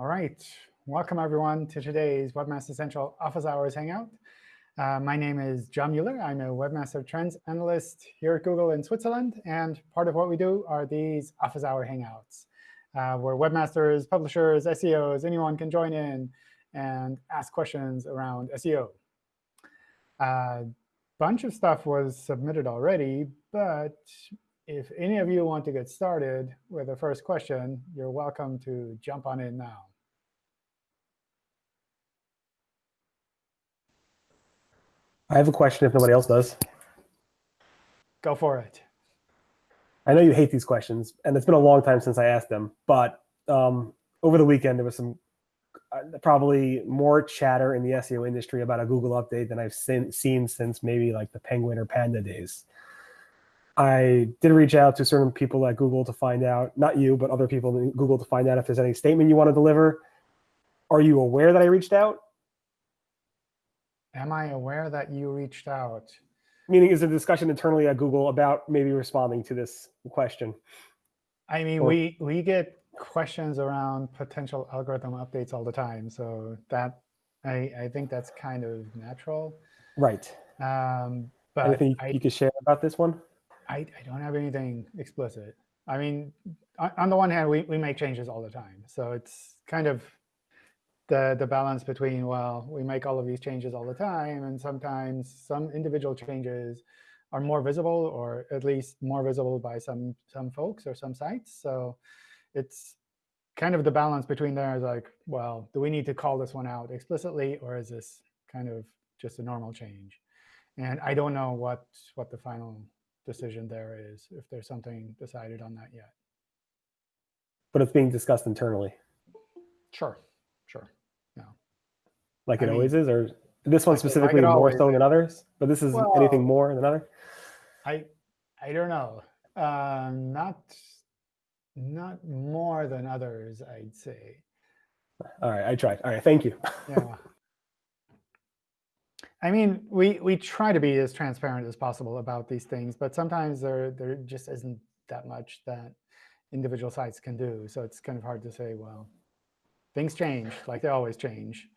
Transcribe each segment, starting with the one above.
All right. Welcome, everyone, to today's Webmaster Central Office Hours Hangout. Uh, my name is John Mueller. I'm a Webmaster Trends Analyst here at Google in Switzerland. And part of what we do are these Office Hour Hangouts, uh, where webmasters, publishers, SEOs, anyone can join in and ask questions around SEO. A uh, bunch of stuff was submitted already, but if any of you want to get started with the first question, you're welcome to jump on in now. I have a question if nobody else does. Go for it. I know you hate these questions, and it's been a long time since I asked them. But um, over the weekend, there was some uh, probably more chatter in the SEO industry about a Google update than I've seen, seen since maybe like the Penguin or Panda days. I did reach out to certain people at Google to find out, not you, but other people in Google to find out if there's any statement you want to deliver. Are you aware that I reached out? Am I aware that you reached out? Meaning, is there discussion internally at Google about maybe responding to this question? I mean, or, we we get questions around potential algorithm updates all the time, so that I I think that's kind of natural. Right. Um, but anything I, you could share about this one? I I don't have anything explicit. I mean, on, on the one hand, we we make changes all the time, so it's kind of the, the balance between, well, we make all of these changes all the time, and sometimes some individual changes are more visible, or at least more visible by some, some folks or some sites. So it's kind of the balance between there is like, well, do we need to call this one out explicitly, or is this kind of just a normal change? And I don't know what, what the final decision there is, if there's something decided on that yet. But it's being discussed internally. Sure, sure like I it mean, always is, or this one specifically more so than others? But this is well, anything more than other? I I don't know. Uh, not not more than others, I'd say. All right, I tried. All right, thank you. yeah. I mean, we we try to be as transparent as possible about these things, but sometimes there there just isn't that much that individual sites can do. So it's kind of hard to say, well, things change, like they always change.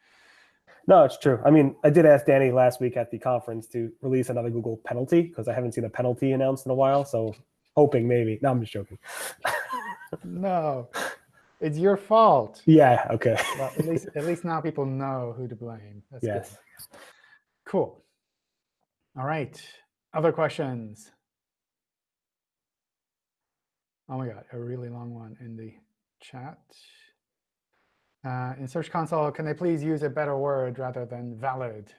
No, it's true. I mean, I did ask Danny last week at the conference to release another Google penalty because I haven't seen a penalty announced in a while. So hoping maybe. No, I'm just joking. no, it's your fault. Yeah. Okay. well, at least at least now people know who to blame. That's yes. Good. Cool. All right. Other questions? Oh my God, a really long one in the chat. Uh, in Search Console, can they please use a better word rather than valid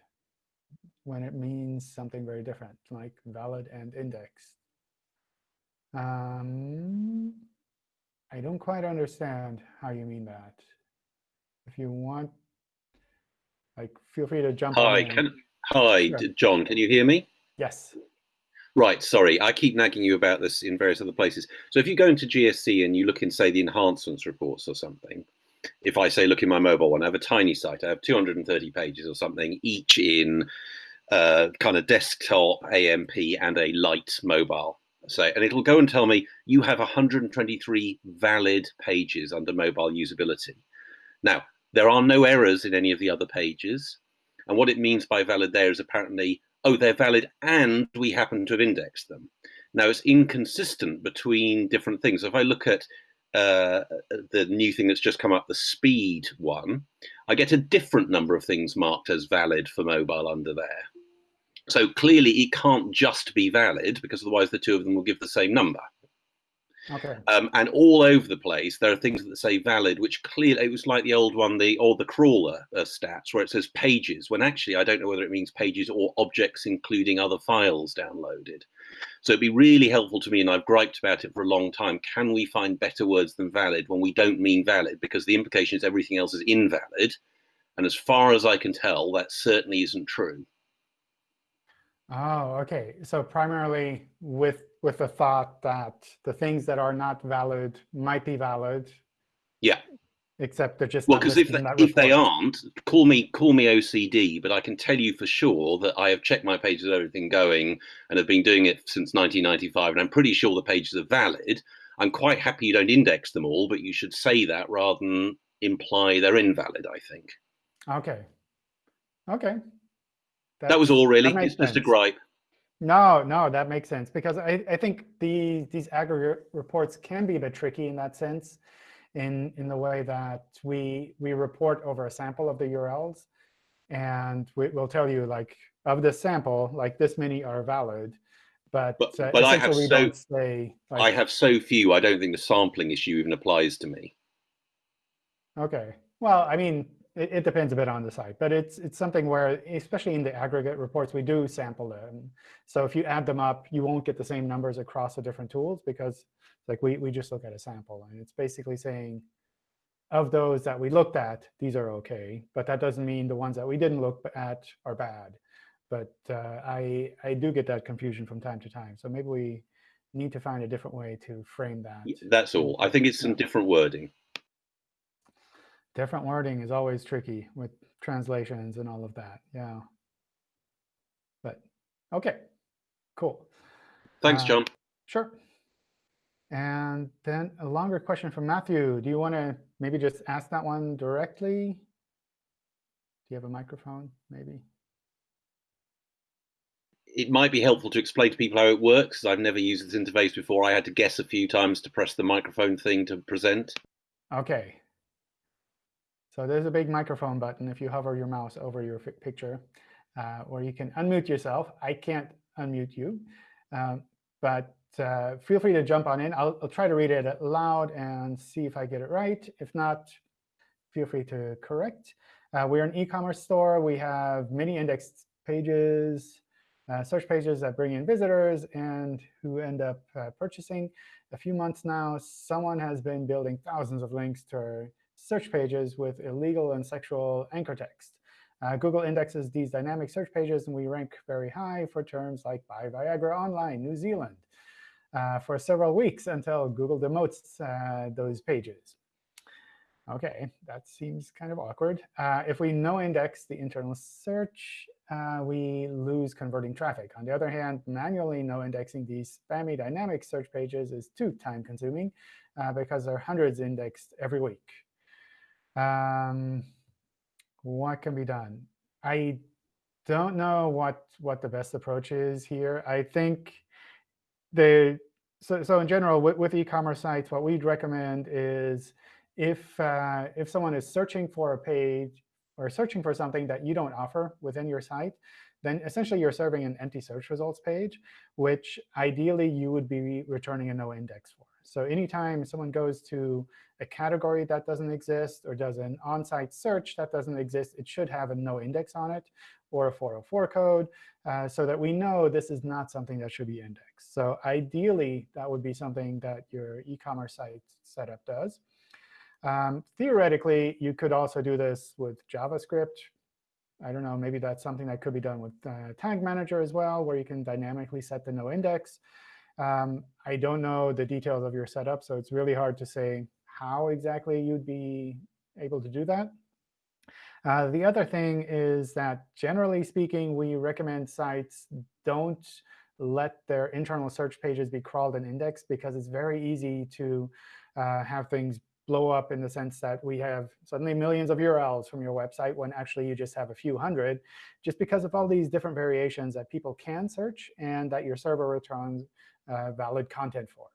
when it means something very different, like valid and indexed? Um, I don't quite understand how you mean that. If you want, like, feel free to jump hi, can, Hi, sure. John, can you hear me? Yes. Right, sorry, I keep nagging you about this in various other places. So if you go into GSC and you look in, say, the enhancements reports or something, if I say, look in my mobile one, I have a tiny site. I have 230 pages or something, each in uh, kind of desktop, AMP, and a light mobile. Say, and it'll go and tell me you have 123 valid pages under mobile usability. Now, there are no errors in any of the other pages. And what it means by valid there is apparently, oh, they're valid and we happen to have indexed them. Now, it's inconsistent between different things. If I look at uh, the new thing that's just come up, the speed one, I get a different number of things marked as valid for mobile under there. So clearly it can't just be valid because otherwise the two of them will give the same number. Okay. Um, and all over the place, there are things that say valid, which clearly it was like the old one, the or the crawler uh, stats, where it says pages, when actually I don't know whether it means pages or objects including other files downloaded. So it'd be really helpful to me, and I've griped about it for a long time. Can we find better words than valid when we don't mean valid? Because the implication is everything else is invalid. And as far as I can tell, that certainly isn't true. Oh, okay. So primarily with with the thought that the things that are not valid might be valid. Yeah. Except they're just well, because if they, if they aren't, call me call me OCD, but I can tell you for sure that I have checked my pages, everything going, and have been doing it since 1995, and I'm pretty sure the pages are valid. I'm quite happy you don't index them all, but you should say that rather than imply they're invalid. I think Okay. Okay. that was all really. It's just a gripe. No, no, that makes sense because I, I think the these aggregate reports can be a bit tricky in that sense, in in the way that we we report over a sample of the URLs, and we, we'll tell you like of this sample, like this many are valid, but But- uh, but I have essentially we so- don't say like, I have so few. I don't think the sampling issue even applies to me. Okay. Well, I mean, it, it depends a bit on the site, but it's it's something where, especially in the aggregate reports, we do sample them. So if you add them up, you won't get the same numbers across the different tools because like we, we just look at a sample. And it's basically saying, of those that we looked at, these are OK. But that doesn't mean the ones that we didn't look at are bad. But uh, I, I do get that confusion from time to time. So maybe we need to find a different way to frame that. That's all. I think it's some different wording. Different wording is always tricky with translations and all of that. Yeah. But OK, cool. Thanks, Uh, John. Sure. And then a longer question from Matthew. Do you want to maybe just ask that one directly? Do you have a microphone, maybe? It might be helpful to explain to people how it works. I've never used this interface before. I had to guess a few times to press the microphone thing to present. OK. So there's a big microphone button if you hover your mouse over your picture, uh, or you can unmute yourself. I can't unmute you, um, but uh, feel free to jump on in. I'll, I'll try to read it aloud and see if I get it right. If not, feel free to correct. Uh, we're an e-commerce store. We have many indexed pages, uh, search pages that bring in visitors and who end up uh, purchasing. A few months now, someone has been building thousands of links to our search pages with illegal and sexual anchor text. Uh, Google indexes these dynamic search pages, and we rank very high for terms like buy Viagra online, New Zealand, uh, for several weeks until Google demotes uh, those pages. OK, that seems kind of awkward. Uh, if we no index the internal search, uh, we lose converting traffic. On the other hand, manually no indexing these spammy dynamic search pages is too time consuming uh, because there are hundreds indexed every week. Um, what can be done? I don't know what what the best approach is here. I think the so so in general with, with e-commerce sites, what we'd recommend is if uh, if someone is searching for a page or searching for something that you don't offer within your site, then essentially you're serving an empty search results page, which ideally you would be returning a no index for. So anytime someone goes to a category that doesn't exist or does an on-site search that doesn't exist, it should have a no index on it or a 404 code uh, so that we know this is not something that should be indexed. So ideally, that would be something that your e-commerce site setup does. Um, theoretically, you could also do this with JavaScript. I don't know, maybe that's something that could be done with uh, Tag Manager as well, where you can dynamically set the no index. Um, I don't know the details of your setup, so it's really hard to say how exactly you'd be able to do that. Uh, the other thing is that generally speaking, we recommend sites don't let their internal search pages be crawled and indexed because it's very easy to uh, have things blow up in the sense that we have suddenly millions of URLs from your website when actually you just have a few hundred, just because of all these different variations that people can search and that your server returns valid content for.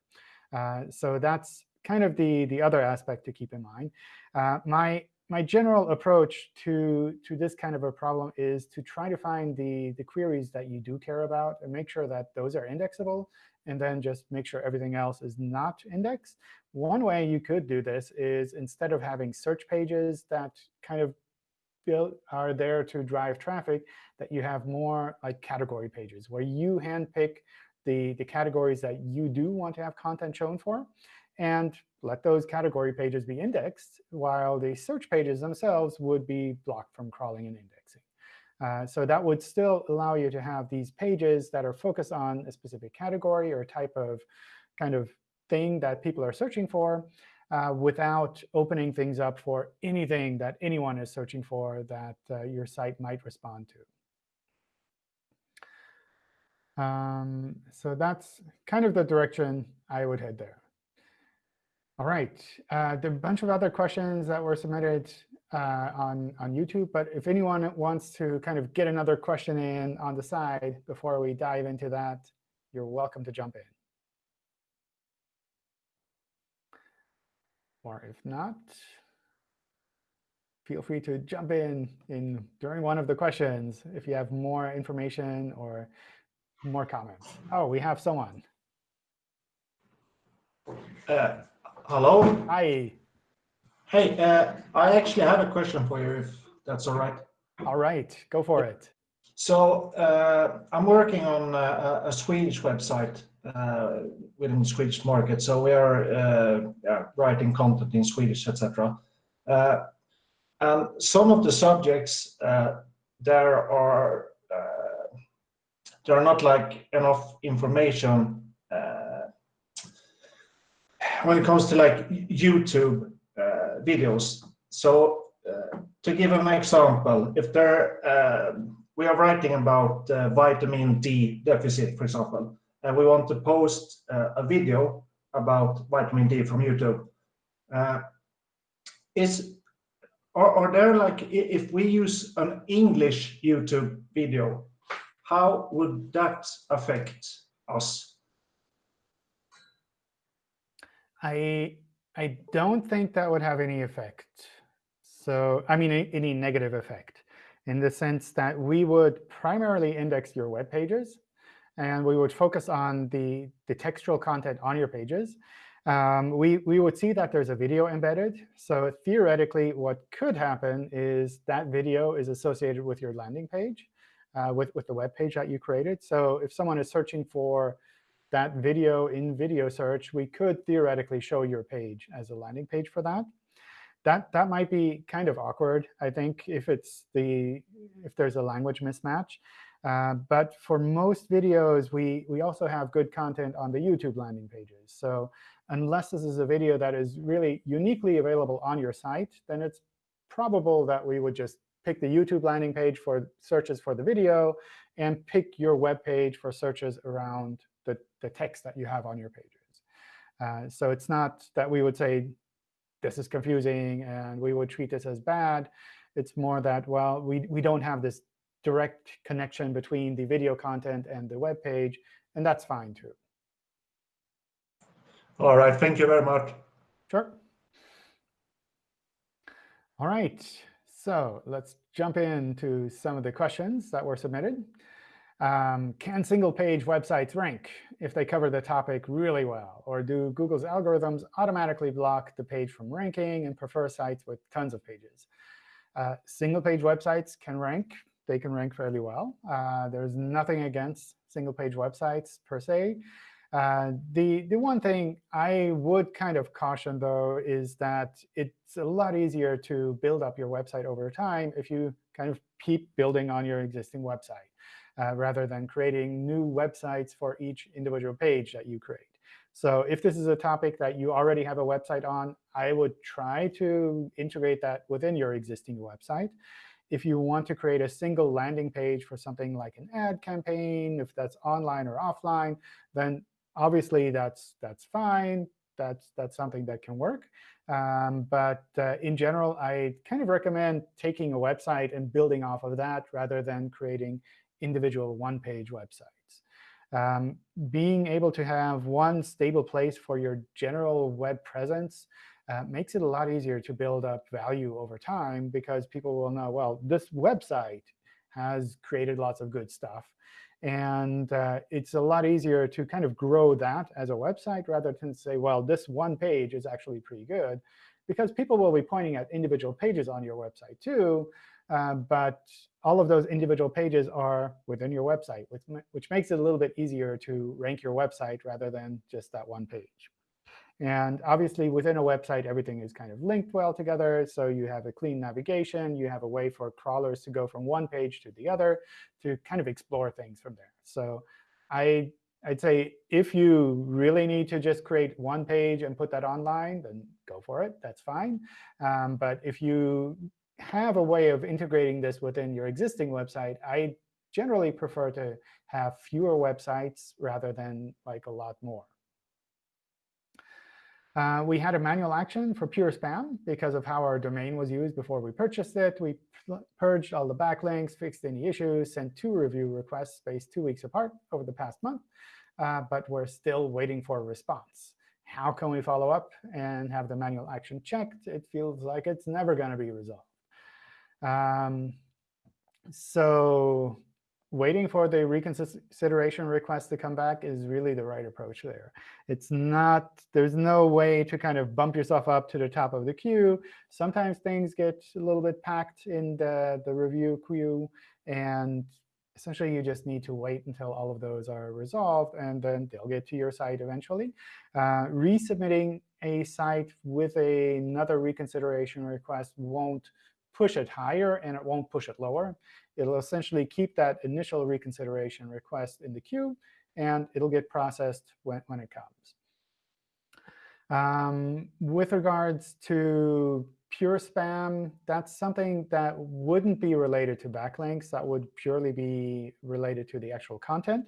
Uh, so that's kind of the, the other aspect to keep in mind. Uh, my, my general approach to, to this kind of a problem is to try to find the, the queries that you do care about and make sure that those are indexable, and then just make sure everything else is not indexed. One way you could do this is instead of having search pages that kind of build, are there to drive traffic, that you have more like category pages where you handpick the, the categories that you do want to have content shown for, and let those category pages be indexed, while the search pages themselves would be blocked from crawling and indexing. Uh, so that would still allow you to have these pages that are focused on a specific category or type of kind of thing that people are searching for uh, without opening things up for anything that anyone is searching for that uh, your site might respond to. Um, so that's kind of the direction I would head there. All right. Uh, there are a bunch of other questions that were submitted uh, on, on YouTube. But if anyone wants to kind of get another question in on the side before we dive into that, you're welcome to jump in. Or if not, feel free to jump in, in during one of the questions if you have more information or more comments. Oh, we have someone. Uh, hello. Hi. Hey, uh, I actually have a question for you, if that's all right. All right, go for it. So uh, I'm working on a, a Swedish website uh, within the Swedish market. So we are uh, yeah, writing content in Swedish, etc. Uh, and some of the subjects uh, there are there are not like enough information when it comes to like YouTube uh, videos. So uh, to give an example, if there uh, we are writing about vitamin D deficit, for example, and we want to post a video about vitamin D from YouTube, is are, are there like if we use an English YouTube video, how would that affect us? I I don't think that would have any effect. So I mean, any negative effect in the sense that we would primarily index your web pages, and we would focus on the, the textual content on your pages. Um, we, we would see that there's a video embedded. So theoretically, what could happen is that video is associated with your landing page, uh, with, with the web page that you created. So if someone is searching for that video in video search, we could theoretically show your page as a landing page for that. That that might be kind of awkward, I think, if it's the if there's a language mismatch. Uh, but for most videos, we we also have good content on the YouTube landing pages. So unless this is a video that is really uniquely available on your site, then it's probable that we would just pick the YouTube landing page for searches for the video and pick your web page for searches around the, the text that you have on your pages. Uh, so it's not that we would say, this is confusing, and we would treat this as bad. It's more that, well, we, we don't have this direct connection between the video content and the web page, and that's fine, too. All right. Thank you very much. Sure. All right. So let's jump into some of the questions that were submitted. Um, can single-page websites rank if they cover the topic really well? Or do Google's algorithms automatically block the page from ranking and prefer sites with tons of pages? Uh, single-page websites can rank. They can rank fairly well. Uh, there's nothing against single-page websites per se. Uh, the, the one thing I would kind of caution, though, is that it's a lot easier to build up your website over time if you kind of keep building on your existing website uh, rather than creating new websites for each individual page that you create. So if this is a topic that you already have a website on, I would try to integrate that within your existing website. If you want to create a single landing page for something like an ad campaign, if that's online or offline, then obviously that's that's fine. That's that's something that can work. Um, but uh, in general, I kind of recommend taking a website and building off of that rather than creating individual one-page websites. Um, being able to have one stable place for your general web presence uh, makes it a lot easier to build up value over time because people will know, well, this website has created lots of good stuff. And uh, it's a lot easier to kind of grow that as a website rather than say, well, this one page is actually pretty good. Because people will be pointing at individual pages on your website too. Uh, but all of those individual pages are within your website, which, which makes it a little bit easier to rank your website rather than just that one page. And obviously, within a website, everything is kind of linked well together. So you have a clean navigation. You have a way for crawlers to go from one page to the other to kind of explore things from there. So I, I'd say if you really need to just create one page and put that online, then go for it. That's fine. Um, but if you have a way of integrating this within your existing website, I generally prefer to have fewer websites rather than like a lot more. Uh, we had a manual action for pure spam because of how our domain was used before we purchased it. We purged all the backlinks, fixed any issues, sent two review requests spaced two weeks apart over the past month. Uh, but we're still waiting for a response. How can we follow up and have the manual action checked? It feels like it's never going to be resolved. Um, so waiting for the reconsideration request to come back is really the right approach there. It's not, there's no way to kind of bump yourself up to the top of the queue. Sometimes things get a little bit packed in the, the review queue. And essentially, you just need to wait until all of those are resolved, and then they'll get to your site eventually. Uh, resubmitting a site with a, another reconsideration request won't push it higher, and it won't push it lower. It'll essentially keep that initial reconsideration request in the queue, and it'll get processed when, when it comes. Um, with regards to pure spam, that's something that wouldn't be related to backlinks. That would purely be related to the actual content.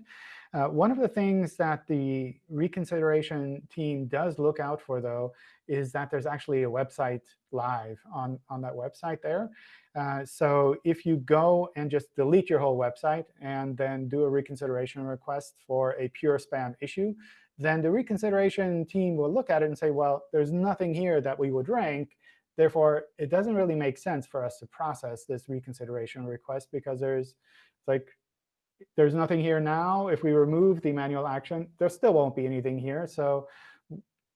Uh, one of the things that the reconsideration team does look out for, though, is that there's actually a website live on, on that website there. Uh, so if you go and just delete your whole website and then do a reconsideration request for a pure spam issue, then the reconsideration team will look at it and say, well, there's nothing here that we would rank. Therefore, it doesn't really make sense for us to process this reconsideration request because there's like there's nothing here now. If we remove the manual action, there still won't be anything here. So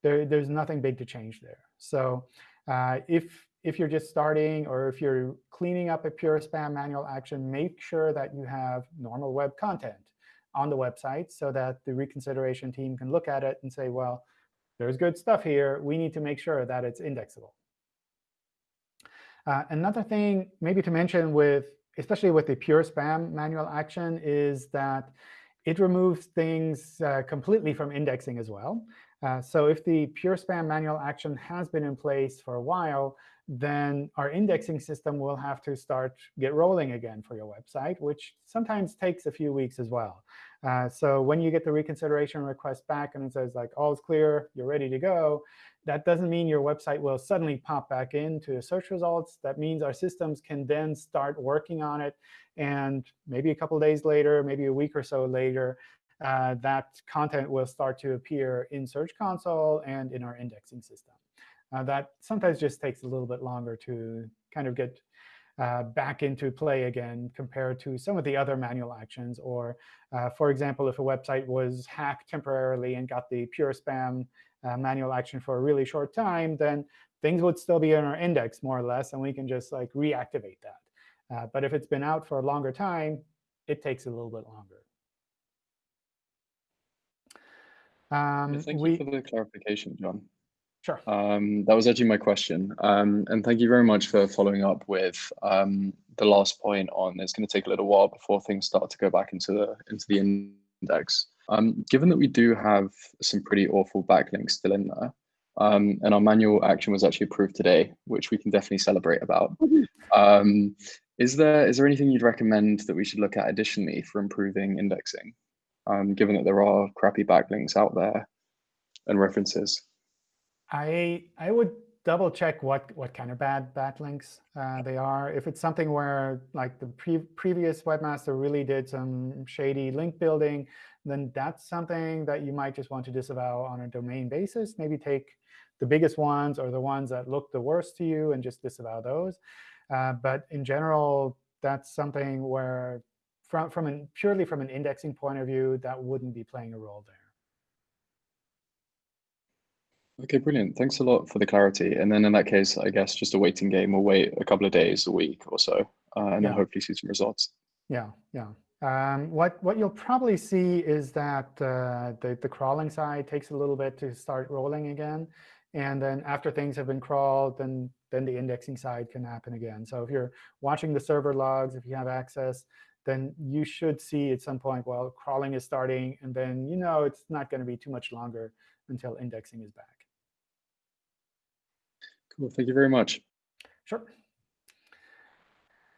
there, there's nothing big to change there. So uh, if if you're just starting or if you're cleaning up a pure spam manual action, make sure that you have normal web content on the website so that the reconsideration team can look at it and say, well, there's good stuff here. We need to make sure that it's indexable. Uh, another thing maybe to mention with, especially with the pure spam manual action, is that it removes things uh, completely from indexing as well. Uh, so if the pure spam manual action has been in place for a while, then our indexing system will have to start get rolling again for your website, which sometimes takes a few weeks as well. Uh, so when you get the reconsideration request back and it says, like, all is clear, you're ready to go, that doesn't mean your website will suddenly pop back into the search results. That means our systems can then start working on it. And maybe a couple days later, maybe a week or so later, uh, that content will start to appear in Search Console and in our indexing system. Uh, that sometimes just takes a little bit longer to kind of get uh, back into play again compared to some of the other manual actions. Or, uh, for example, if a website was hacked temporarily and got the pure spam uh, manual action for a really short time, then things would still be in our index, more or less, and we can just like reactivate that. Uh, but if it's been out for a longer time, it takes a little bit longer. Um, thank we, you for the clarification, John. Sure. Um, that was actually my question. Um, and thank you very much for following up with um, the last point on it's going to take a little while before things start to go back into the into the index. Um, given that we do have some pretty awful backlinks still in there, um, and our manual action was actually approved today, which we can definitely celebrate about. Um, is there is there anything you'd recommend that we should look at additionally for improving indexing, given that there are crappy backlinks out there and references? I I would double check what what kind of bad backlinks uh, they are. If it's something where like the pre previous webmaster really did some shady link building, then that's something that you might just want to disavow on a domain basis. Maybe take the biggest ones or the ones that look the worst to you and just disavow those. Uh, but in general, that's something where from from an purely from an indexing point of view, that wouldn't be playing a role there. Okay, brilliant. Thanks a lot for the clarity. And then in that case, I guess just a waiting game. We'll wait a couple of days, a week or so, uh, and then hopefully see some results. Yeah, yeah. Um, what what you'll probably see is that uh, the the crawling side takes a little bit to start rolling again, and then after things have been crawled, then then the indexing side can happen again. So if you're watching the server logs, if you have access, then you should see at some point, well, crawling is starting, and then you know it's not going to be too much longer until indexing is back. Cool. Thank you very much. Sure.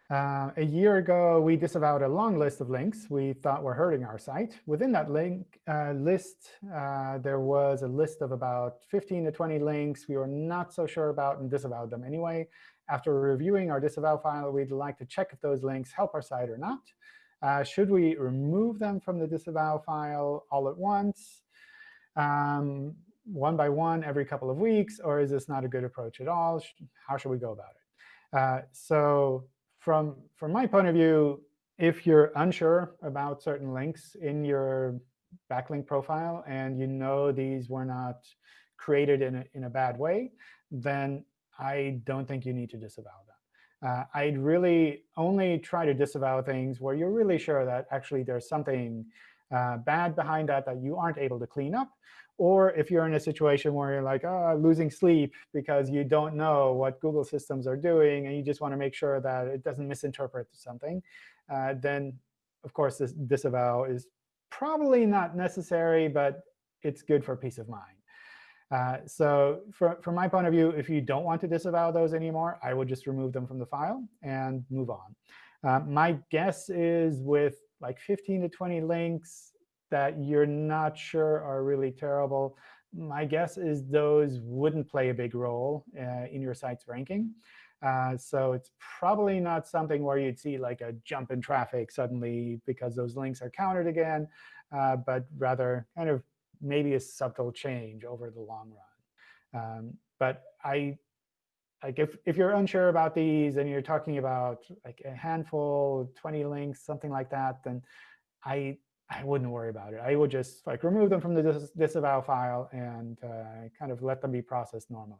Uh, a year ago, we disavowed a long list of links we thought were hurting our site. Within that link uh, list, uh, there was a list of about 15 to 20 links we were not so sure about and disavowed them anyway. After reviewing our disavow file, we'd like to check if those links help our site or not. Uh, should we remove them from the disavow file all at once, um, one by one every couple of weeks, or is this not a good approach at all? How should we go about it? Uh, so from, from my point of view, if you're unsure about certain links in your backlink profile and you know these were not created in a, in a bad way, then I don't think you need to disavow them. Uh, I'd really only try to disavow things where you're really sure that actually there's something uh, bad behind that that you aren't able to clean up. Or if you're in a situation where you're like, oh, losing sleep because you don't know what Google systems are doing, and you just want to make sure that it doesn't misinterpret something, uh, then, of course, this disavow is probably not necessary, but it's good for peace of mind. Uh, so for, from my point of view, if you don't want to disavow those anymore, I would just remove them from the file and move on. Uh, my guess is with like 15 to 20 links that you're not sure are really terrible, my guess is those wouldn't play a big role uh, in your site's ranking. Uh, so it's probably not something where you'd see like a jump in traffic suddenly because those links are counted again, uh, but rather kind of maybe a subtle change over the long run. Um, but I, like if, if you're unsure about these and you're talking about like a handful, 20 links, something like that, then I I wouldn't worry about it. I would just like remove them from the dis disavow file and uh, kind of let them be processed normally.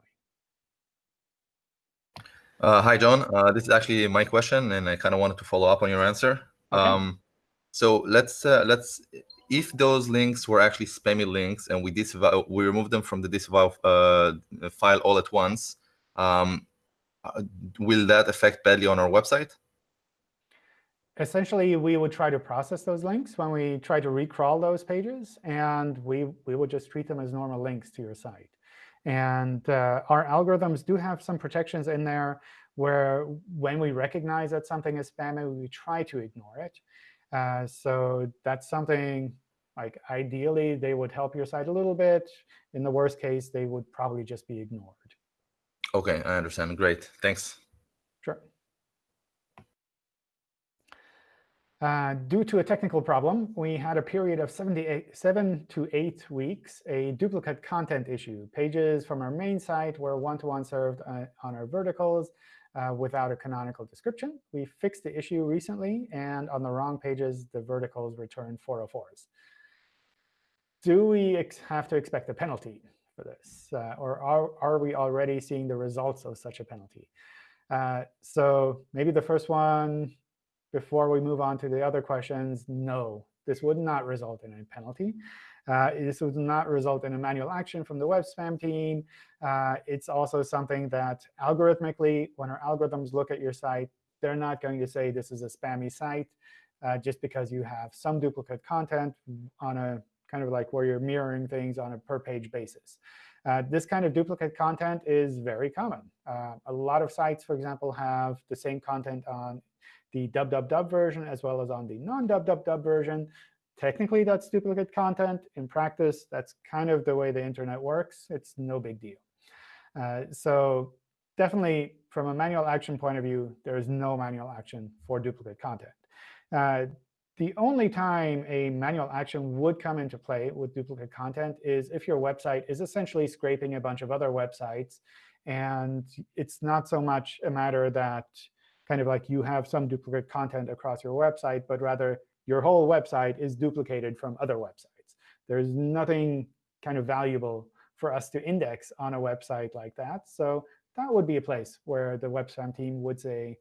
Uh, hi, John. Uh, this is actually my question, and I kind of wanted to follow up on your answer. Okay. Um, so let's uh, let's if those links were actually spammy links and we disavow we remove them from the disavow uh, file all at once, um, uh, will that affect badly on our website? Essentially, we would try to process those links when we try to recrawl those pages, and we, we would just treat them as normal links to your site. And uh, our algorithms do have some protections in there where when we recognize that something is spammy, we try to ignore it. Uh, so that's something like ideally they would help your site a little bit. In the worst case, they would probably just be ignored. Okay, I understand. Great. Thanks. Sure. Uh, due to a technical problem, we had a period of 7 to 8 weeks, a duplicate content issue. Pages from our main site were one-to-one -one served uh, on our verticals uh, without a canonical description. We fixed the issue recently, and on the wrong pages, the verticals returned 404s. Do we have to expect a penalty for this? Uh, or are, are we already seeing the results of such a penalty? Uh, so maybe the first one, before we move on to the other questions, no, this would not result in a penalty. Uh, this would not result in a manual action from the web spam team. Uh, it's also something that algorithmically, when our algorithms look at your site, they're not going to say this is a spammy site uh, just because you have some duplicate content on a kind of like where you're mirroring things on a per page basis. Uh, this kind of duplicate content is very common. Uh, a lot of sites, for example, have the same content on the dub version as well as on the non-dub version. Technically, that's duplicate content. In practice, that's kind of the way the internet works. It's no big deal. Uh, so definitely, from a manual action point of view, there is no manual action for duplicate content. The only time a manual action would come into play with duplicate content is if your website is essentially scraping a bunch of other websites. And it's not so much a matter that kind of like you have some duplicate content across your website, but rather your whole website is duplicated from other websites. There's nothing kind of valuable for us to index on a website like that. So that would be a place where the web spam team would say,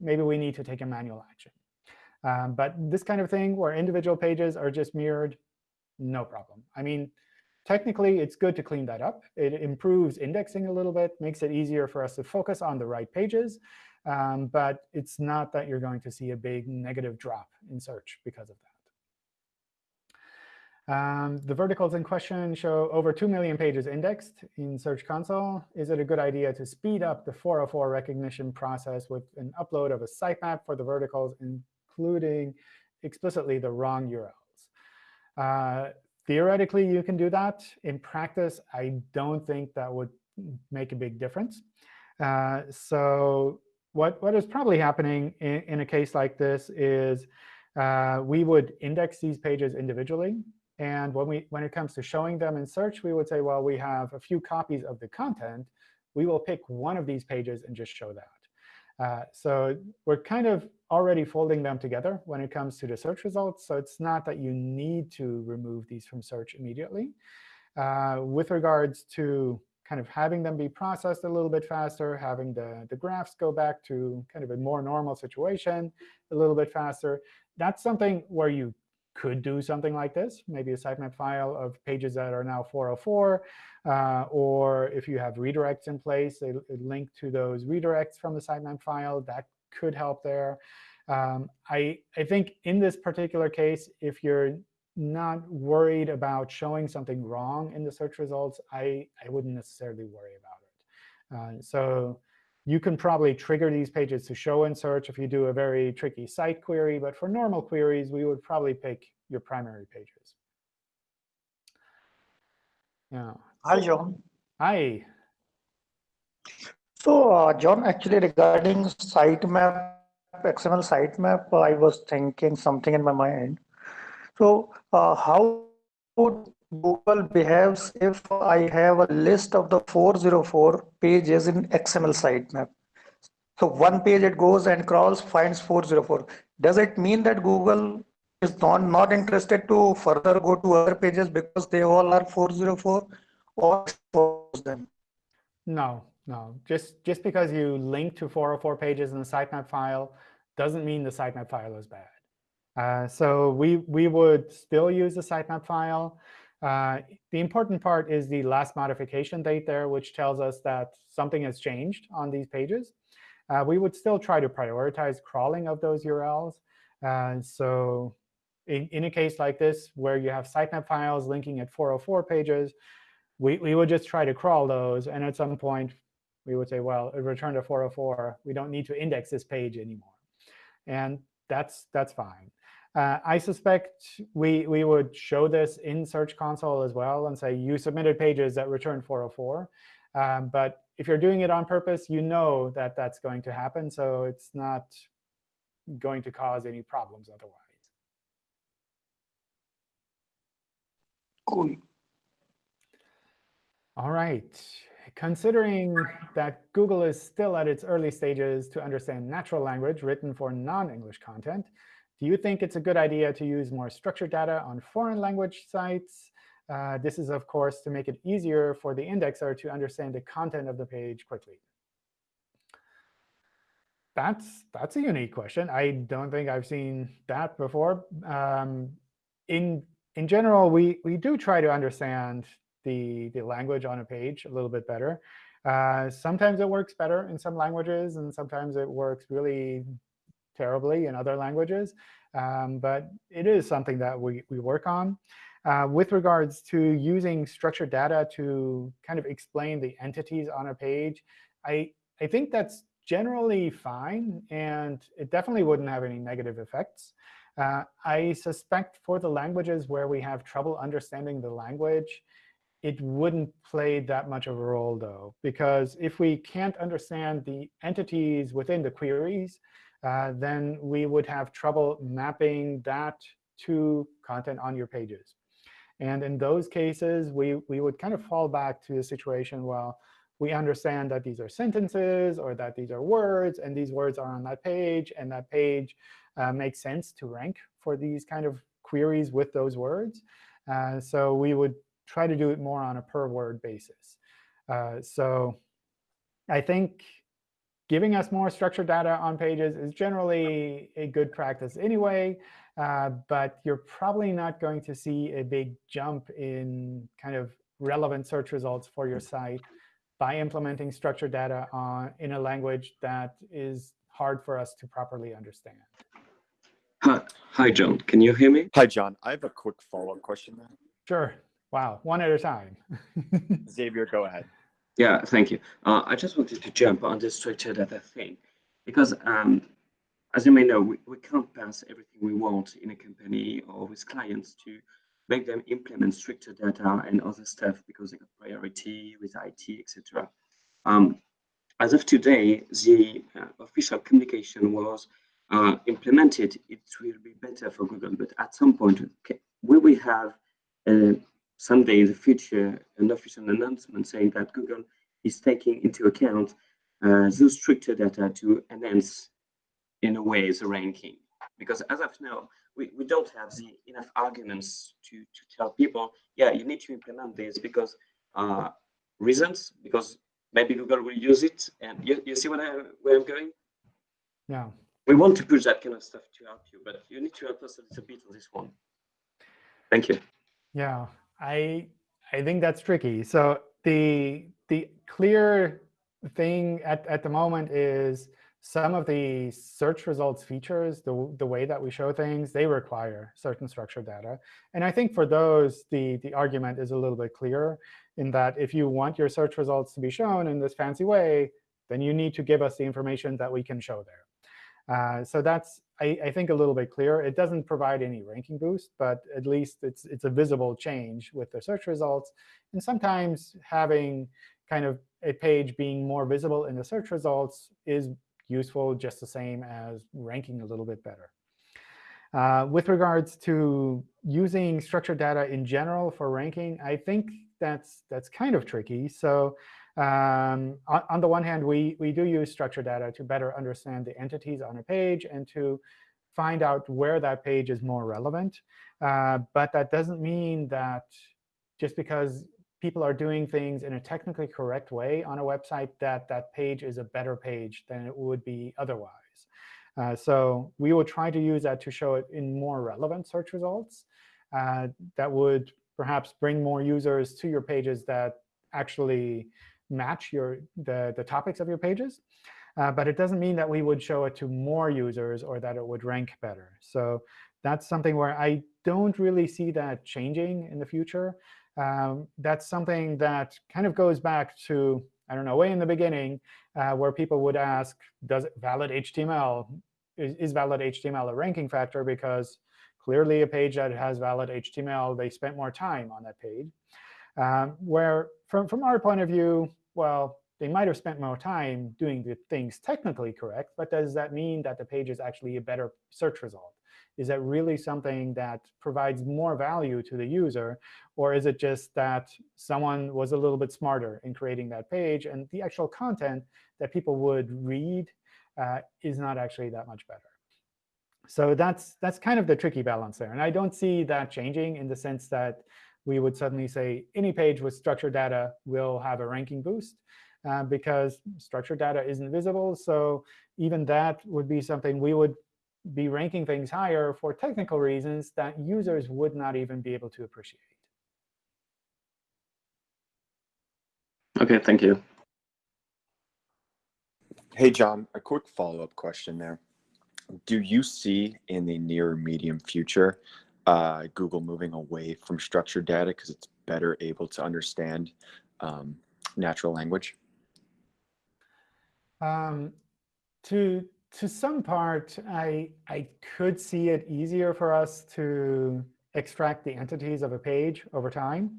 maybe we need to take a manual action. Um, but this kind of thing where individual pages are just mirrored, no problem. I mean, technically, it's good to clean that up. It improves indexing a little bit, makes it easier for us to focus on the right pages. Um, but it's not that you're going to see a big negative drop in search because of Um, the verticals in question show over 2 million pages indexed in Search Console. Is it a good idea to speed up the 404 recognition process with an upload of a sitemap for the verticals, including explicitly the wrong URLs? Uh, theoretically, you can do that. In practice, I don't think that would make a big difference. Uh, so what, what is probably happening in, in a case like this is uh, we would index these pages individually. And when, we, when it comes to showing them in search, we would say, well, we have a few copies of the content. We will pick one of these pages and just show that. Uh, so we're kind of already folding them together when it comes to the search results. So it's not that you need to remove these from search immediately. Uh, with regards to kind of having them be processed a little bit faster, having the, the graphs go back to kind of a more normal situation a little bit faster, that's something where you could do something like this, maybe a sitemap file of pages that are now 404, uh, or if you have redirects in place, a, a, link to those redirects from the sitemap file, that could help there. Um, I, I think in this particular case, if you're not worried about showing something wrong in the search results, I, I wouldn't necessarily worry about it. Uh, so you can probably trigger these pages to show in search if you do a very tricky site query. But for normal queries, we would probably pick your primary pages. Yeah. Hi, John. Hi. So, uh, John, actually regarding sitemap, XML sitemap, I was thinking something in my mind. So, uh, how would Google behaves if I have a list of the 404 pages in XML sitemap. So one page it goes and crawls, finds 404. Does it mean that Google is not, not interested to further go to other pages because they all are 404 or them? No, no. Just, just because you link to 404 pages in the sitemap file doesn't mean the sitemap file is bad. Uh, so we, we would still use the sitemap file. Uh, the important part is the last modification date there, which tells us that something has changed on these pages. Uh, we would still try to prioritize crawling of those URLs. Uh, so in, in a case like this, where you have sitemap files linking at 404 pages, we, we would just try to crawl those. And at some point, we would say, well, it returned a 404. We don't need to index this page anymore. And that's, that's fine. Uh, I suspect we, we would show this in Search Console as well and say you submitted pages that return 404. Um, but if you're doing it on purpose, you know that that's going to happen. So it's not going to cause any problems otherwise. Cool. All right. Considering that Google is still at its early stages to understand natural language written for non-English content, do you think it's a good idea to use more structured data on foreign language sites? Uh, this is, of course, to make it easier for the indexer to understand the content of the page quickly. That's, that's a unique question. I don't think I've seen that before. Um, in, in general, we, we do try to understand the, the language on a page a little bit better. Uh, sometimes it works better in some languages, and sometimes it works really terribly in other languages. Um, but it is something that we, we work on. Uh, with regards to using structured data to kind of explain the entities on a page, I, I think that's generally fine. And it definitely wouldn't have any negative effects. Uh, I suspect for the languages where we have trouble understanding the language, it wouldn't play that much of a role, though. Because if we can't understand the entities within the queries, uh, then we would have trouble mapping that to content on your pages. And in those cases, we, we would kind of fall back to the situation, well, we understand that these are sentences or that these are words, and these words are on that page, and that page uh, makes sense to rank for these kind of queries with those words. Uh, so we would try to do it more on a per word basis. Uh, so I think giving us more structured data on pages is generally a good practice anyway. Uh, but you're probably not going to see a big jump in kind of relevant search results for your site by implementing structured data on, in a language that is hard for us to properly understand. Hi, John. Can you hear me? Hi, John. I have a quick follow-up question. Sure. Wow. One at a time. Xavier, go ahead. Yeah, thank you. Uh, I just wanted to jump on this structured data thing because, um, as you may know, we, we can't pass everything we want in a company or with clients to make them implement structured data and other stuff because they got priority with IT, etc. Um, as of today, the uh, official communication was uh, implemented. It will be better for Google, but at some point, we will have uh, someday in the future an official announcement saying that Google is taking into account uh, those structured data to enhance, in a way, the ranking? Because as of now, we, we don't have the enough arguments to, to tell people, yeah, you need to implement this because uh, reasons, because maybe Google will use it. And you, you see what I, where I'm going? Yeah. We want to push that kind of stuff to help you, but you need to help us a little bit on this one. Thank you. Yeah, I I think that's tricky. So the the clear thing at, at the moment is some of the search results features, the, the way that we show things, they require certain structured data. And I think for those, the, the argument is a little bit clearer in that if you want your search results to be shown in this fancy way, then you need to give us the information that we can show there. Uh, so that's, I, I, think, a little bit clearer. It doesn't provide any ranking boost, but at least it's, it's a visible change with the search results. And sometimes having kind of a page being more visible in the search results is useful just the same as ranking a little bit better. Uh, with regards to using structured data in general for ranking, I think that's that's kind of tricky. So um, on, on, the one hand, we, we do use structured data to better understand the entities on a page and to find out where that page is more relevant. Uh, but that doesn't mean that just because people are doing things in a technically correct way on a website, that that page is a better page than it would be otherwise. Uh, so we will try to use that to show it in more relevant search results uh, that would perhaps bring more users to your pages that actually match your the, the topics of your pages. Uh, but it doesn't mean that we would show it to more users or that it would rank better. So that's something where I don't really see that changing in the future. Um, that's something that kind of goes back to, I don't know, way in the beginning, uh, where people would ask, does valid HTML, is, is valid HTML a ranking factor? Because clearly a page that has valid HTML, they spent more time on that page. Um, where from, from our point of view, well, they might have spent more time doing the things technically correct, but does that mean that the page is actually a better search result? Is that really something that provides more value to the user? Or is it just that someone was a little bit smarter in creating that page, and the actual content that people would read uh, is not actually that much better? So that's, that's kind of the tricky balance there. And I don't see that changing in the sense that we would suddenly say any page with structured data will have a ranking boost. Uh, because structured data isn't visible. So even that would be something we would be ranking things higher for technical reasons that users would not even be able to appreciate. OK, thank you. Hey, John, a quick follow-up question there. Do you see in the near medium future uh, Google moving away from structured data because it's better able to understand um, natural language? Um, to to some part, I I could see it easier for us to extract the entities of a page over time.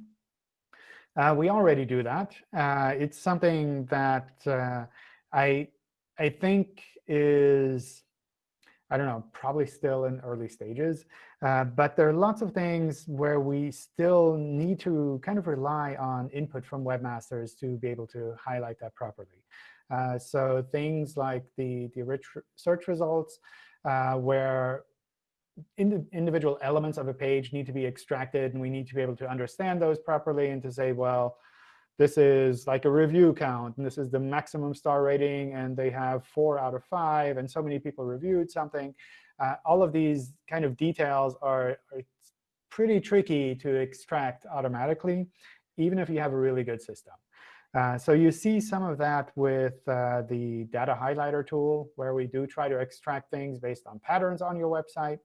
Uh, we already do that. Uh, it's something that uh, I I think is I don't know, probably still in early stages. Uh, but there are lots of things where we still need to kind of rely on input from webmasters to be able to highlight that properly. Uh, so things like the, the rich search results, uh, where ind individual elements of a page need to be extracted, and we need to be able to understand those properly and to say, well, this is like a review count, and this is the maximum star rating, and they have four out of five, and so many people reviewed something. Uh, all of these kind of details are, are pretty tricky to extract automatically, even if you have a really good system. Uh, so you see some of that with uh, the data highlighter tool, where we do try to extract things based on patterns on your website.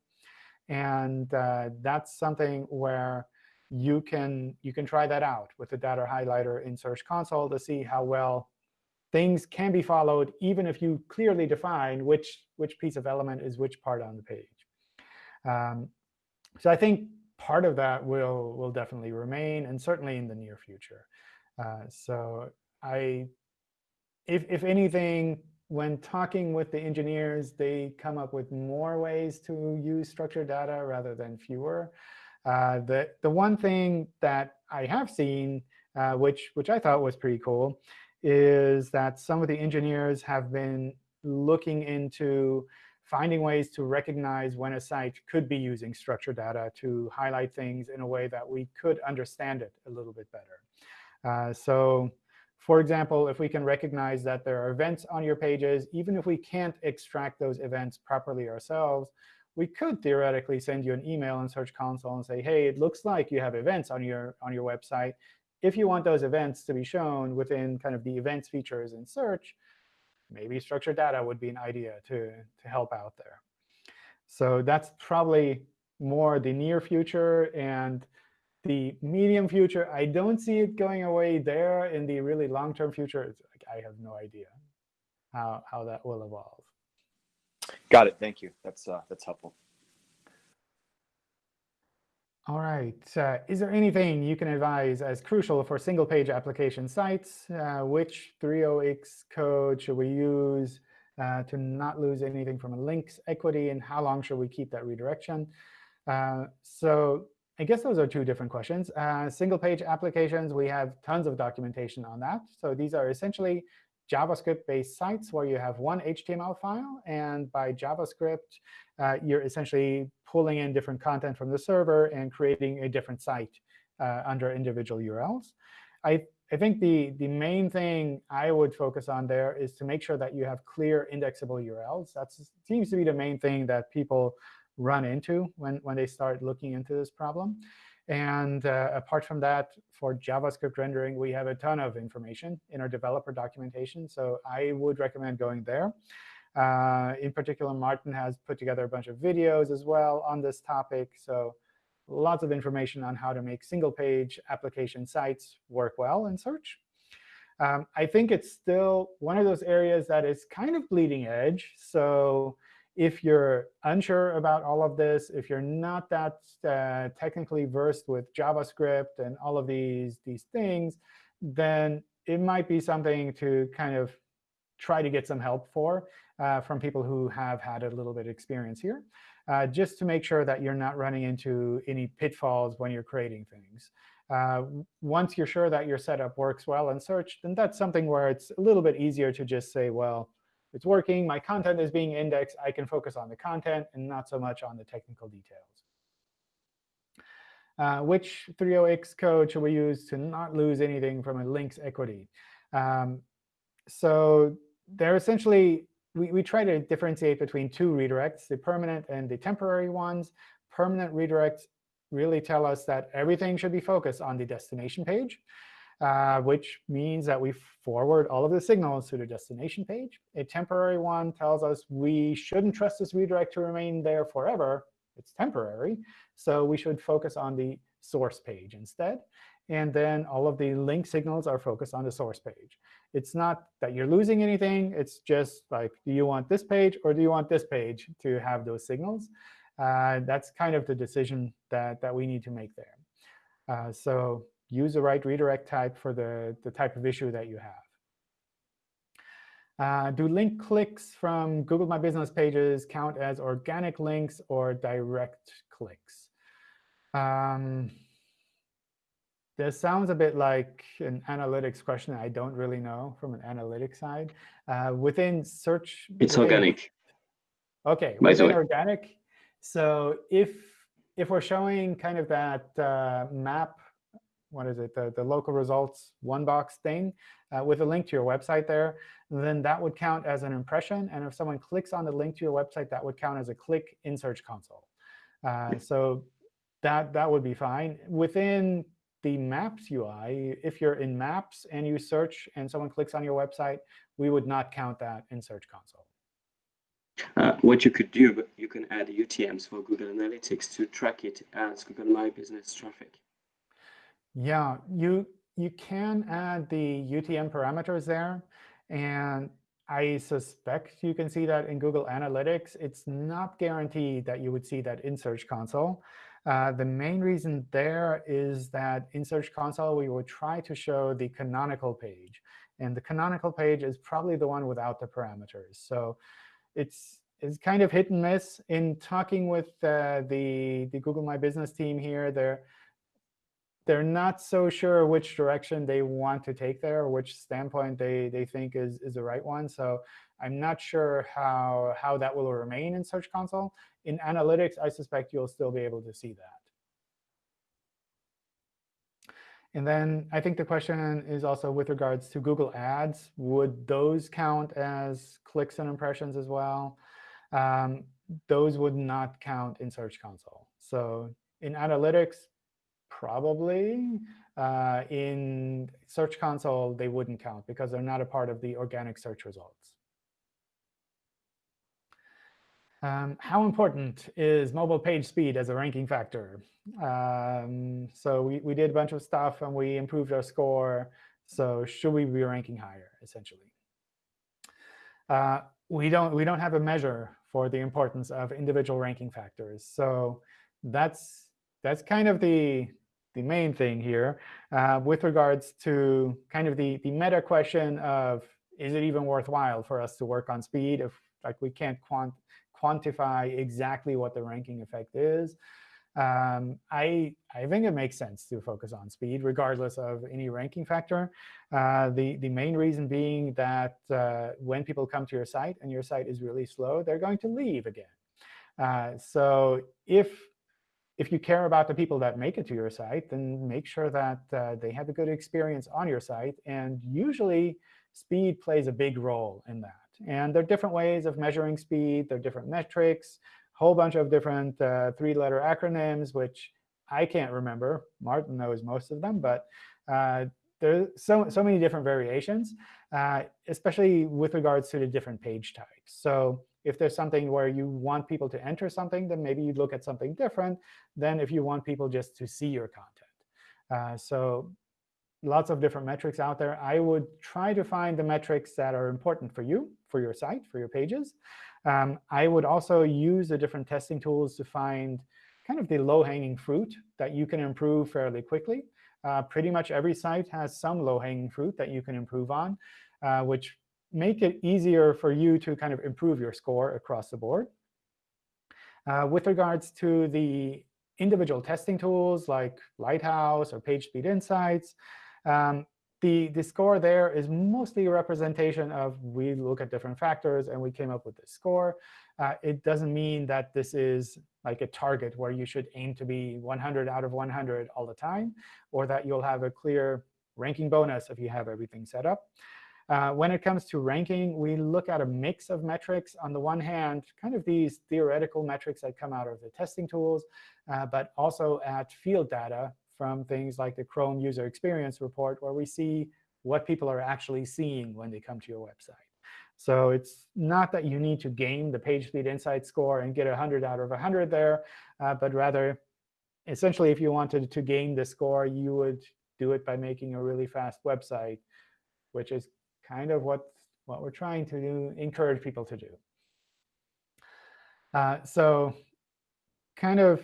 And uh, that's something where you can you can try that out with the data highlighter in Search Console to see how well things can be followed, even if you clearly define which which piece of element is which part on the page. Um, so I think part of that will will definitely remain, and certainly in the near future. Uh, so I, if if anything, when talking with the engineers, they come up with more ways to use structured data rather than fewer. Uh, the the one thing that I have seen, uh, which which I thought was pretty cool, is that some of the engineers have been looking into finding ways to recognize when a site could be using structured data to highlight things in a way that we could understand it a little bit better. Uh, so for example, if we can recognize that there are events on your pages, even if we can't extract those events properly ourselves, we could theoretically send you an email in Search Console and say, hey, it looks like you have events on your, on your website. If you want those events to be shown within kind of the events features in Search, maybe structured data would be an idea to, to help out there. So that's probably more the near future. And the medium future, I don't see it going away there. In the really long-term future, I have no idea how, how that will evolve. Got it. Thank you. That's uh, that's helpful. All right. Uh, is there anything you can advise as crucial for single-page application sites? Uh, which 3.0x code should we use uh, to not lose anything from a links equity, and how long should we keep that redirection? Uh, so I guess those are two different questions. Uh, single-page applications, we have tons of documentation on that. So these are essentially JavaScript-based sites where you have one HTML file. And by JavaScript, uh, you're essentially pulling in different content from the server and creating a different site uh, under individual URLs. I, I think the, the main thing I would focus on there is to make sure that you have clear indexable URLs. That seems to be the main thing that people run into when, when they start looking into this problem. And uh, apart from that, for JavaScript rendering, we have a ton of information in our developer documentation. So I would recommend going there. Uh, in particular, Martin has put together a bunch of videos as well on this topic. So lots of information on how to make single-page application sites work well in search. Um, I think it's still one of those areas that is kind of bleeding edge. So if you're unsure about all of this, if you're not that uh, technically versed with JavaScript and all of these, these things, then it might be something to kind of try to get some help for uh, from people who have had a little bit of experience here, uh, just to make sure that you're not running into any pitfalls when you're creating things. Uh, once you're sure that your setup works well in search, then that's something where it's a little bit easier to just say, well, it's working, my content is being indexed, I can focus on the content and not so much on the technical details. Uh, which 3.0x code should we use to not lose anything from a links equity? Um, so they're essentially, we, we try to differentiate between two redirects, the permanent and the temporary ones. Permanent redirects really tell us that everything should be focused on the destination page uh, which means that we forward all of the signals to the destination page. A temporary one tells us we shouldn't trust this redirect to remain there forever. It's temporary. So we should focus on the source page instead. And then all of the link signals are focused on the source page. It's not that you're losing anything. It's just like, do you want this page or do you want this page to have those signals? Uh, that's kind of the decision that, that we need to make there. Uh, so use the right redirect type for the, the type of issue that you have. Uh, do link clicks from Google My Business pages count as organic links or direct clicks? Um, this sounds a bit like an analytics question I don't really know from an analytics side. Uh, within search, it's within, organic. OK, within organic. So if if we're showing kind of that uh, map what is it, the, the local results one box thing uh, with a link to your website there, then that would count as an impression. And if someone clicks on the link to your website, that would count as a click in Search Console. Uh, so that, that would be fine. Within the Maps UI, if you're in Maps and you search and someone clicks on your website, we would not count that in Search Console. Uh, what you could do, you can add UTMs for Google Analytics to track it as Google My Business traffic. Yeah, you you can add the UTM parameters there, and I suspect you can see that in Google Analytics. It's not guaranteed that you would see that in Search Console. Uh, the main reason there is that in Search Console, we will try to show the canonical page. And the canonical page is probably the one without the parameters. So it's it's kind of hit and miss. In talking with uh, the, the Google My Business team here, they're, they're not so sure which direction they want to take there or which standpoint they, they think is, is the right one. So I'm not sure how, how that will remain in Search Console. In Analytics, I suspect you'll still be able to see that. And then I think the question is also with regards to Google Ads. Would those count as clicks and impressions as well? Um, those would not count in Search Console. So in Analytics, probably. Uh, in Search Console, they wouldn't count because they're not a part of the organic search results. Um, how important is mobile page speed as a ranking factor? Um, so we, we did a bunch of stuff, and we improved our score. So should we be ranking higher, essentially? Uh, we don't we don't have a measure for the importance of individual ranking factors. So that's that's kind of the the main thing here uh, with regards to kind of the the meta question of is it even worthwhile for us to work on speed if like we can't quant quantify exactly what the ranking effect is. Um, I, I think it makes sense to focus on speed, regardless of any ranking factor. Uh, the, the main reason being that uh, when people come to your site and your site is really slow, they're going to leave again. Uh, so if, if you care about the people that make it to your site, then make sure that uh, they have a good experience on your site. And usually, speed plays a big role in that. And there are different ways of measuring speed. There are different metrics, a whole bunch of different uh, three-letter acronyms, which I can't remember. Martin knows most of them. But uh, there's so, so many different variations, uh, especially with regards to the different page types. So if there's something where you want people to enter something, then maybe you look at something different than if you want people just to see your content. Uh, so lots of different metrics out there. I would try to find the metrics that are important for you, for your site, for your pages. Um, I would also use the different testing tools to find kind of the low-hanging fruit that you can improve fairly quickly. Uh, pretty much every site has some low-hanging fruit that you can improve on, uh, which make it easier for you to kind of improve your score across the board. Uh, with regards to the individual testing tools like Lighthouse or PageSpeed Insights, um, the, the score there is mostly a representation of we look at different factors and we came up with this score. Uh, it doesn't mean that this is like a target where you should aim to be 100 out of 100 all the time, or that you'll have a clear ranking bonus if you have everything set up. Uh, when it comes to ranking, we look at a mix of metrics. On the one hand, kind of these theoretical metrics that come out of the testing tools, uh, but also at field data from things like the Chrome User Experience Report, where we see what people are actually seeing when they come to your website. So it's not that you need to game the PageSpeed Insight score and get 100 out of 100 there, uh, but rather, essentially, if you wanted to game the score, you would do it by making a really fast website, which is kind of what, what we're trying to do, encourage people to do. Uh, so kind of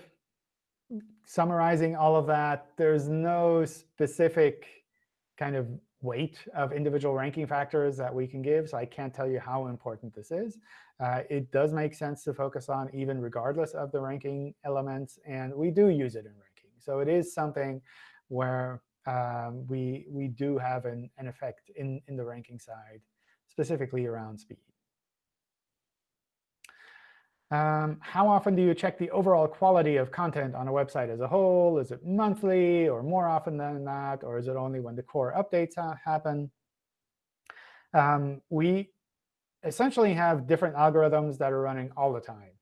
summarizing all of that, there's no specific kind of weight of individual ranking factors that we can give. So I can't tell you how important this is. Uh, it does make sense to focus on even regardless of the ranking elements. And we do use it in ranking. So it is something where um, we, we do have an, an effect in, in the ranking side, specifically around speed. Um, how often do you check the overall quality of content on a website as a whole? Is it monthly or more often than that? Or is it only when the core updates ha happen? Um, we essentially have different algorithms that are running all the time.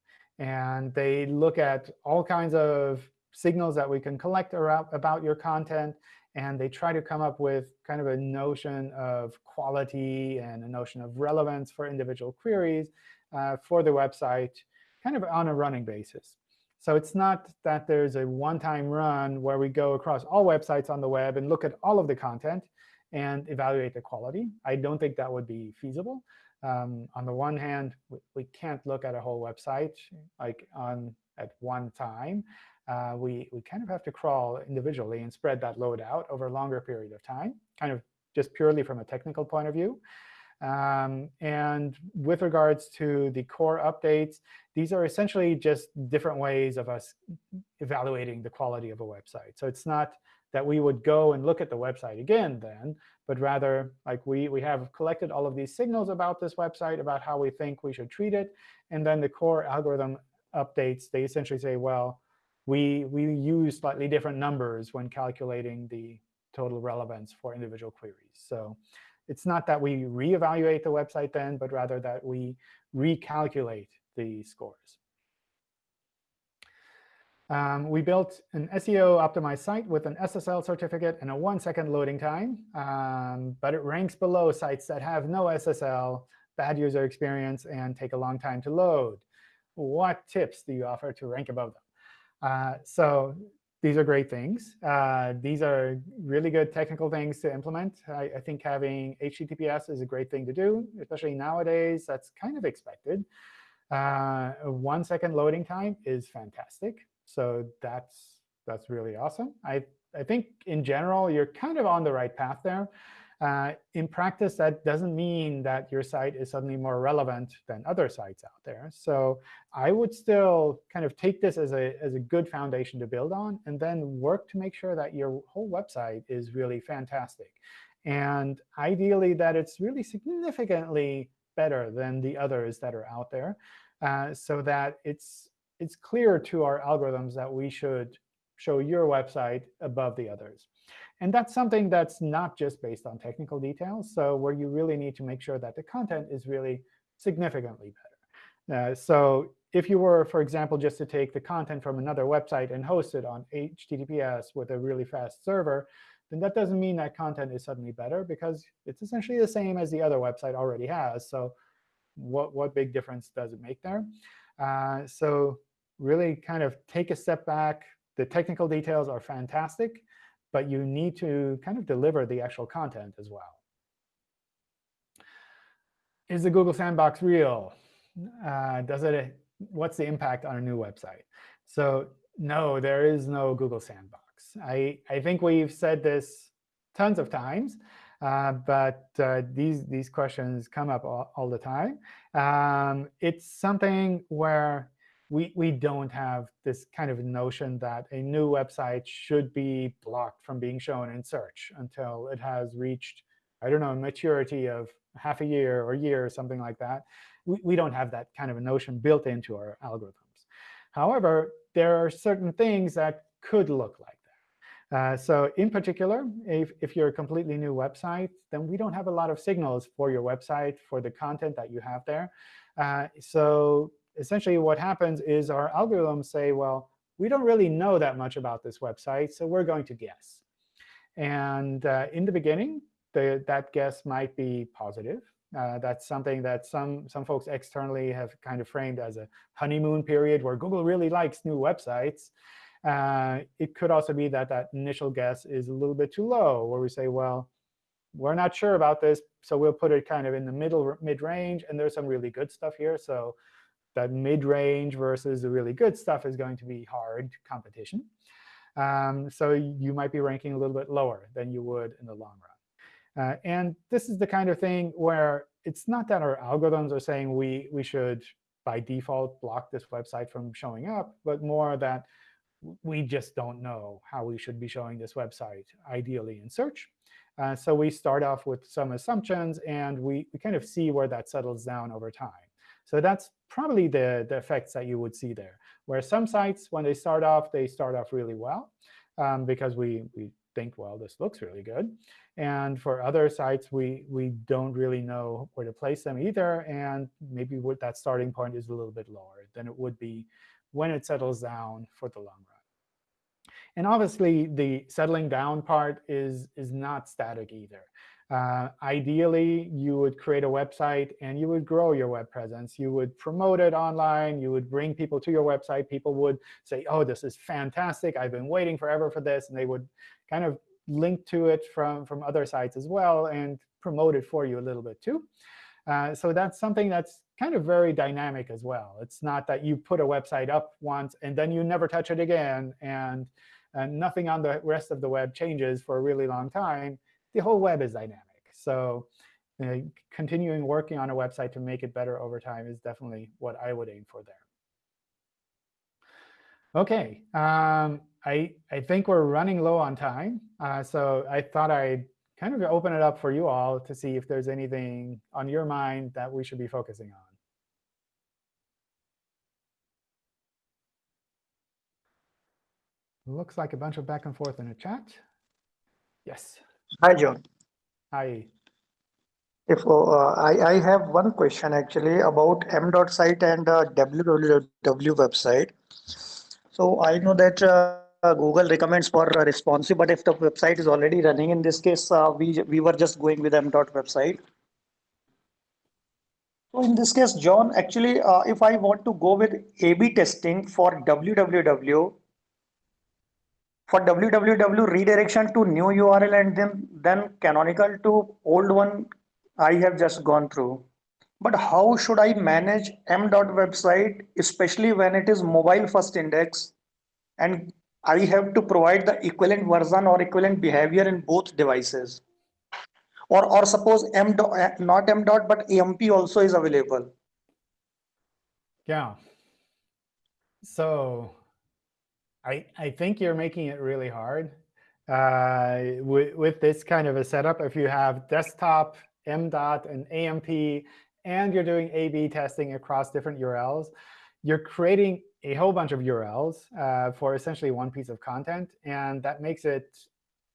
And they look at all kinds of signals that we can collect about your content. And they try to come up with kind of a notion of quality and a notion of relevance for individual queries. uh, for the website kind of on a running basis. So it's not that there's a one-time run where we go across all websites on the web and look at all of the content and evaluate the quality. I don't think that would be feasible. Um, on the one hand, we, we, can't look at a whole website like on at one time. Uh, we, we kind of have to crawl individually and spread that load out over a longer period of time, kind of just purely from a technical point of view. Um, and with regards to the core updates, these are essentially just different ways of us evaluating the quality of a website. So it's not that we would go and look at the website again then, but rather like we, we have collected all of these signals about this website, about how we think we should treat it. And then the core algorithm updates, they essentially say, well, we, we use slightly different numbers when calculating the total relevance for individual queries. So it's not that we reevaluate the website then, but rather that we recalculate the scores. Um, we built an SEO-optimized site with an SSL certificate and a one-second loading time. Um, but it ranks below sites that have no SSL, bad user experience, and take a long time to load. What tips do you offer to rank above them? Uh, so these are great things. Uh, these are really good technical things to implement. I, I, think having HTTPS is a great thing to do, especially nowadays. That's kind of expected. Uh, one second loading time is fantastic. So that's that's really awesome. I, I think in general, you're kind of on the right path there. Uh, in practice, that doesn't mean that your site is suddenly more relevant than other sites out there. So I would still kind of take this as a, as a good foundation to build on, and then work to make sure that your whole website is really fantastic. And ideally, that it's really significantly better than the others that are out there, uh, so that it's it's clear to our algorithms that we should show your website above the others. And that's something that's not just based on technical details, so where you really need to make sure that the content is really significantly better. Uh, so if you were, for example, just to take the content from another website and host it on HTTPS with a really fast server, then that doesn't mean that content is suddenly better, because it's essentially the same as the other website already has. So what, what big difference does it make there? Uh, so really kind of take a step back. The technical details are fantastic but you need to kind of deliver the actual content as well. Is the Google Sandbox real? Uh, does it? What's the impact on a new website? So no, there is no Google Sandbox. I, I think we've said this tons of times, uh, but uh, these, these questions come up all, all the time. Um, it's something where we, we don't have this kind of notion that a new website should be blocked from being shown in search until it has reached, I don't know, maturity of half a year or year or something like that. We, we don't have that kind of a notion built into our algorithms. However, there are certain things that could look like that. Uh, so in particular, if, if you're a completely new website, then we don't have a lot of signals for your website, for the content that you have there. Uh, so essentially what happens is our algorithms say, well, we don't really know that much about this website, so we're going to guess. And uh, in the beginning, the, that guess might be positive. Uh, that's something that some, some folks externally have kind of framed as a honeymoon period where Google really likes new websites. Uh, it could also be that that initial guess is a little bit too low, where we say, well, we're not sure about this, so we'll put it kind of in the middle mid-range, and there's some really good stuff here. So that mid-range versus the really good stuff is going to be hard competition. Um, so you might be ranking a little bit lower than you would in the long run. Uh, and this is the kind of thing where it's not that our algorithms are saying we, we should, by default, block this website from showing up, but more that we just don't know how we should be showing this website, ideally in search. Uh, so we start off with some assumptions, and we, we kind of see where that settles down over time. So that's probably the, the effects that you would see there, where some sites, when they start off, they start off really well um, because we, we think, well, this looks really good. And for other sites, we, we don't really know where to place them either. And maybe that starting point is a little bit lower than it would be when it settles down for the long run. And obviously, the settling down part is, is not static either. Uh, ideally, you would create a website and you would grow your web presence. You would promote it online. You would bring people to your website. People would say, oh, this is fantastic. I've been waiting forever for this. And they would kind of link to it from, from other sites as well and promote it for you a little bit too. Uh, so that's something that's kind of very dynamic as well. It's not that you put a website up once and then you never touch it again, and, and nothing on the rest of the web changes for a really long time the whole web is dynamic. So continuing working on a website to make it better over time is definitely what I would aim for there. OK, um, I, I think we're running low on time. Uh, so I thought I'd kind of open it up for you all to see if there's anything on your mind that we should be focusing on. Looks like a bunch of back and forth in the chat. Yes. Hi, John. Hi. If uh, I, I have one question actually about m dot site and uh, www website. So I know that uh, Google recommends for responsive, but if the website is already running, in this case, uh, we we were just going with m dot website. So in this case, John, actually, uh, if I want to go with A/B testing for www, for www redirection to new URL and then, then canonical to old one, I have just gone through. But how should I manage m dot website, especially when it is mobile first index and I have to provide the equivalent version or equivalent behavior in both devices? Or, or suppose m dot, eh, not m dot, but AMP also is available. Yeah. So I, I think you're making it really hard uh, with, with this kind of a setup. If you have desktop, MDOT, and AMP, and you're doing A-B testing across different URLs, you're creating a whole bunch of URLs uh, for essentially one piece of content. And that makes it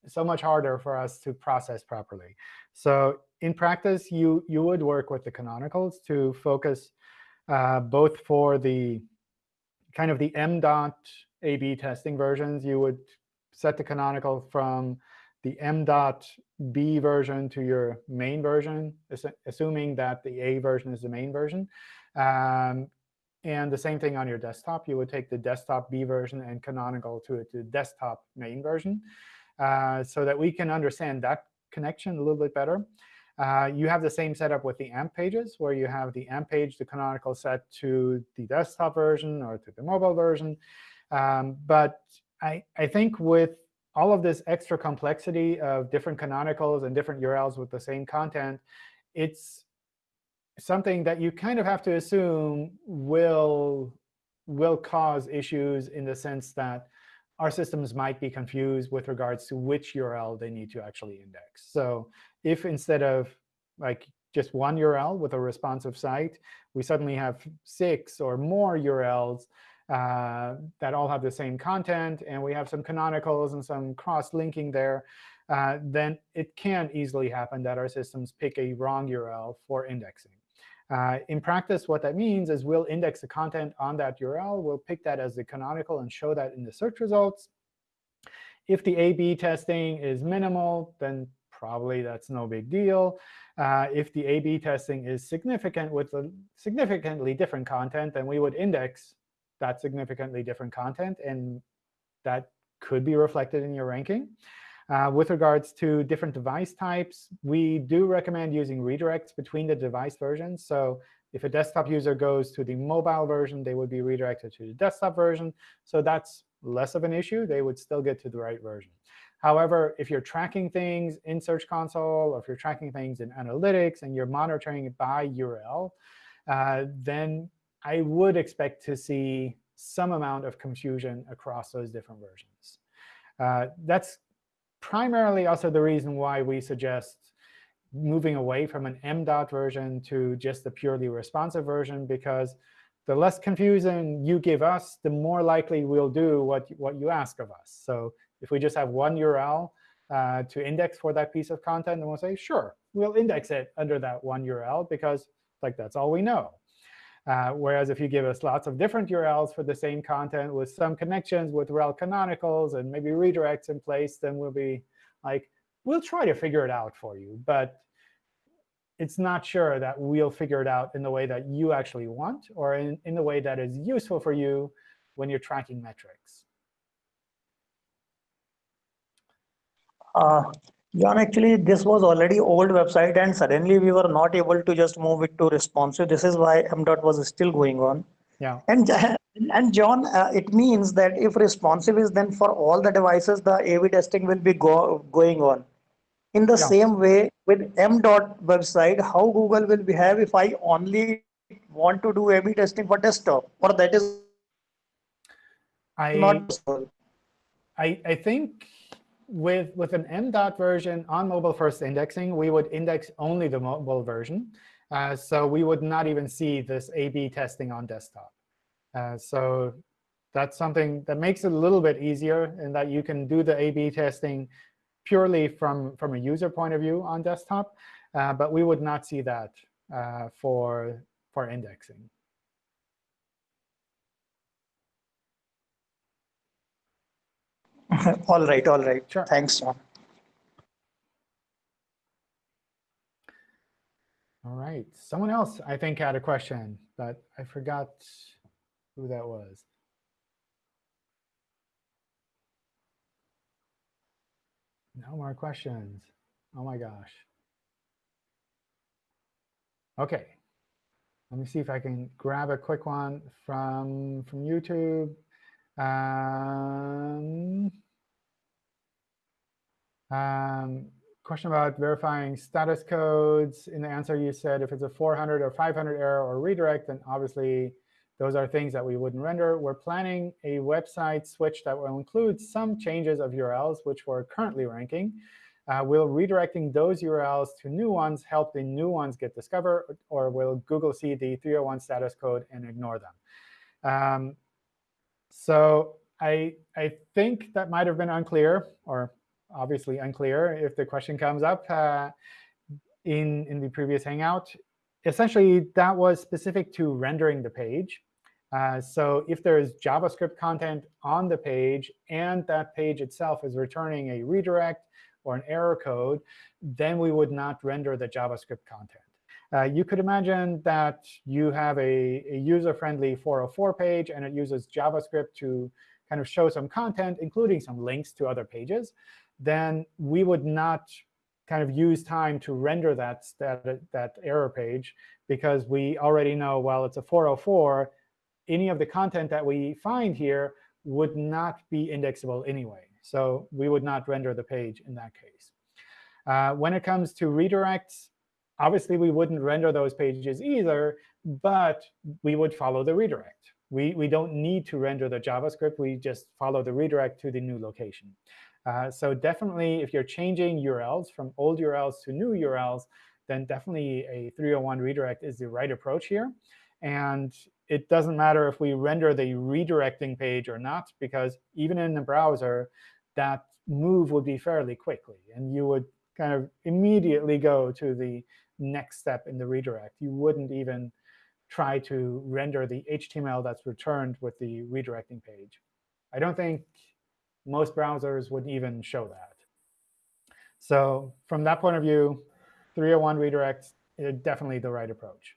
so much harder for us to process properly. So in practice, you, you would work with the canonicals to focus uh, both for the kind of the M dot a-B testing versions, you would set the canonical from the m.b version to your main version, assuming that the A version is the main version. Um, and the same thing on your desktop. You would take the desktop B version and canonical to it to desktop main version uh, so that we can understand that connection a little bit better. Uh, you have the same setup with the AMP pages, where you have the AMP page, the canonical set to the desktop version or to the mobile version. Um, but I, I think with all of this extra complexity of different canonicals and different URLs with the same content, it's something that you kind of have to assume will, will cause issues in the sense that our systems might be confused with regards to which URL they need to actually index. So if instead of like just one URL with a responsive site, we suddenly have six or more URLs uh, that all have the same content, and we have some canonicals and some cross-linking there, uh, then it can easily happen that our systems pick a wrong URL for indexing. Uh, in practice, what that means is we'll index the content on that URL. We'll pick that as the canonical and show that in the search results. If the A-B testing is minimal, then probably that's no big deal. Uh, if the A-B testing is significant with a significantly different content, then we would index that significantly different content, and that could be reflected in your ranking. Uh, with regards to different device types, we do recommend using redirects between the device versions. So if a desktop user goes to the mobile version, they would be redirected to the desktop version. So that's less of an issue. They would still get to the right version. However, if you're tracking things in Search Console, or if you're tracking things in Analytics, and you're monitoring it by URL, uh, then I would expect to see some amount of confusion across those different versions. Uh, that's primarily also the reason why we suggest moving away from an M-dot version to just the purely responsive version, because the less confusion you give us, the more likely we'll do what, what you ask of us. So if we just have one URL uh, to index for that piece of content, then we'll say, sure, we'll index it under that one URL, because like that's all we know. Uh, whereas if you give us lots of different URLs for the same content with some connections with rel canonicals and maybe redirects in place, then we'll be like, we'll try to figure it out for you, but it's not sure that we'll figure it out in the way that you actually want or in, in the way that is useful for you when you're tracking metrics. Uh, John, actually, this was already old website, and suddenly we were not able to just move it to responsive. This is why MDOT was still going on. Yeah. And and John, uh, it means that if responsive is then for all the devices, the A-B testing will be go, going on. In the Yeah. same way, with MDOT website, how Google will behave if I only want to do A-B testing for desktop, or that is I, not possible. I, I think with, with an MDOT version on mobile first indexing, we would index only the mobile version. Uh, so we would not even see this A-B testing on desktop. Uh, so that's something that makes it a little bit easier in that you can do the A-B testing purely from, from a user point of view on desktop. Uh, but we would not see that uh, for, for indexing. all right, all right. Sure. Thanks, John. All right. Someone else, I think, had a question, but I forgot who that was. No more questions. Oh my gosh. OK. Let me see if I can grab a quick one from from YouTube. Um, um, question about verifying status codes. In the answer, you said if it's a 400 or 500 error or redirect, then obviously those are things that we wouldn't render. We're planning a website switch that will include some changes of URLs, which we're currently ranking. Uh, will redirecting those URLs to new ones help the new ones get discovered, or will Google see the 301 status code and ignore them? Um, so I, I think that might have been unclear, or obviously unclear if the question comes up uh, in, in the previous Hangout. Essentially, that was specific to rendering the page. Uh, so if there is JavaScript content on the page and that page itself is returning a redirect or an error code, then we would not render the JavaScript content. Uh, you could imagine that you have a, a user-friendly 404 page, and it uses JavaScript to kind of show some content, including some links to other pages. Then we would not kind of use time to render that, that, that error page because we already know, well, it's a 404. Any of the content that we find here would not be indexable anyway. So we would not render the page in that case. Uh, when it comes to redirects, obviously we wouldn't render those pages either, but we would follow the redirect. We, we don't need to render the JavaScript. We just follow the redirect to the new location. Uh, so definitely, if you're changing URLs from old URLs to new URLs, then definitely a 301 redirect is the right approach here. And it doesn't matter if we render the redirecting page or not, because even in the browser, that move would be fairly quickly. And you would kind of immediately go to the next step in the redirect. You wouldn't even try to render the HTML that's returned with the redirecting page. I don't think most browsers would even show that. So from that point of view, 301 redirects is definitely the right approach.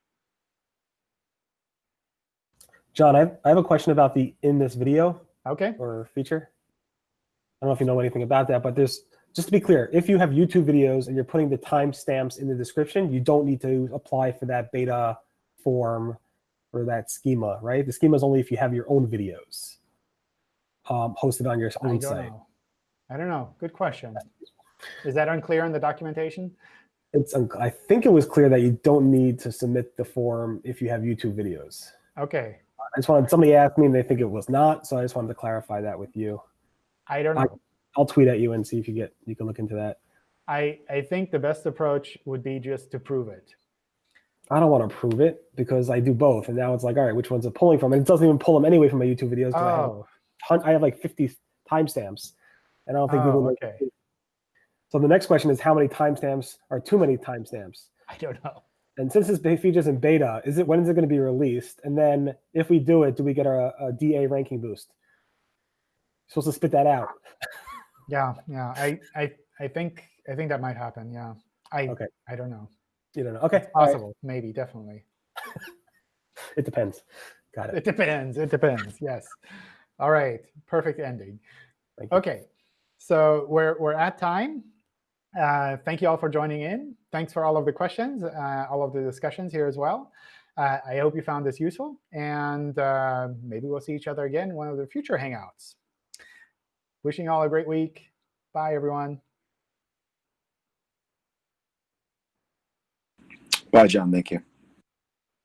John, I have, I have a question about the in this video OK. or feature. I don't know if you know anything about that, but there's just to be clear, if you have YouTube videos and you're putting the timestamps in the description, you don't need to apply for that beta form or that schema, right? The schema is only if you have your own videos um, hosted on your I own don't site. know. I don't know. Good question. Is that unclear in the documentation? It's I think it was clear that you don't need to submit the form if you have YouTube videos. OK. I just wanted somebody asked me and they think it was not, so I just wanted to clarify that with you. I don't I- know. I'll tweet at you and see if you get you can look into that. I, I think the best approach would be just to prove it. I don't want to prove it because I do both, and now it's like, all right, which one's it pulling from? And it doesn't even pull them anyway from my YouTube videos. 'cause I have Oh, I have like 50 timestamps, and I don't think Oh, Google. knows- okay. So the next question is, how many timestamps are too many timestamps? I don't know. And since this feature's in beta, is it when is it going to be released? And then if we do it, do we get a, a DA ranking boost? supposed to spit that out. Yeah, yeah. I, I, I think I think that might happen. Yeah. I Okay. I don't know. You don't know. Okay. right. Possible. Maybe. Definitely. It depends. Got it. It depends. It depends. Yes. All right. Perfect ending. Okay. So we're we're at time. Uh, thank you all for joining in. Thanks for all of the questions, uh, all of the discussions here as well. Uh, I hope you found this useful, and uh, maybe we'll see each other again in one of the future Hangouts. Wishing you all a great week. Bye, everyone. Bye, John. Thank you.